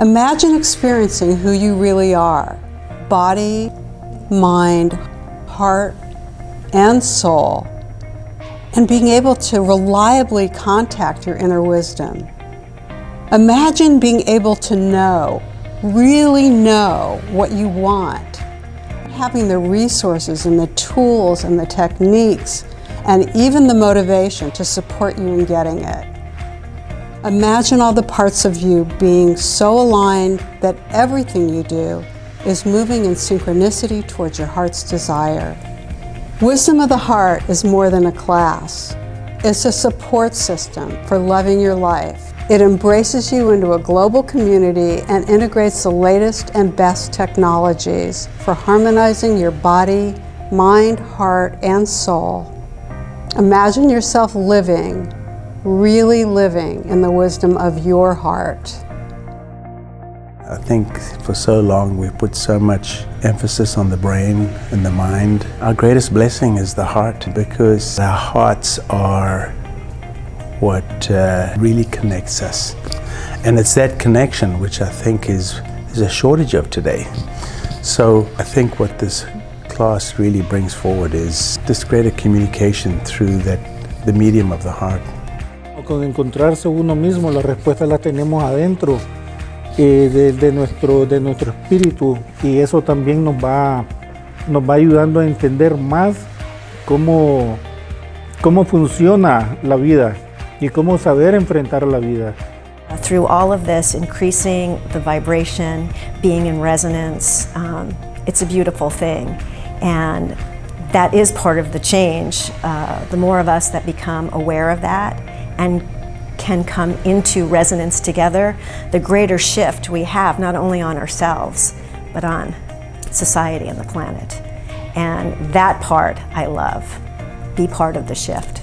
Imagine experiencing who you really are, body, mind, heart, and soul, and being able to reliably contact your inner wisdom. Imagine being able to know, really know what you want, having the resources and the tools and the techniques and even the motivation to support you in getting it. Imagine all the parts of you being so aligned that everything you do is moving in synchronicity towards your heart's desire. Wisdom of the Heart is more than a class. It's a support system for loving your life. It embraces you into a global community and integrates the latest and best technologies for harmonizing your body, mind, heart, and soul. Imagine yourself living really living in the wisdom of your heart. I think for so long we put so much emphasis on the brain and the mind. Our greatest blessing is the heart because our hearts are what uh, really connects us. And it's that connection which I think is, is a shortage of today. So I think what this class really brings forward is this greater communication through that, the medium of the heart. Con encontrarse uno mismo, la respuesta la tenemos adentro eh, de, de, nuestro, de nuestro espíritu y eso también nos va, nos va ayudando a entender más cómo, cómo funciona la vida y cómo saber enfrentar la vida. Through all of this, increasing the vibration, being in resonance, um, it's a beautiful thing. And that is part of the change. Uh, the more of us that become aware of that and can come into resonance together, the greater shift we have, not only on ourselves, but on society and the planet. And that part I love. Be part of the shift.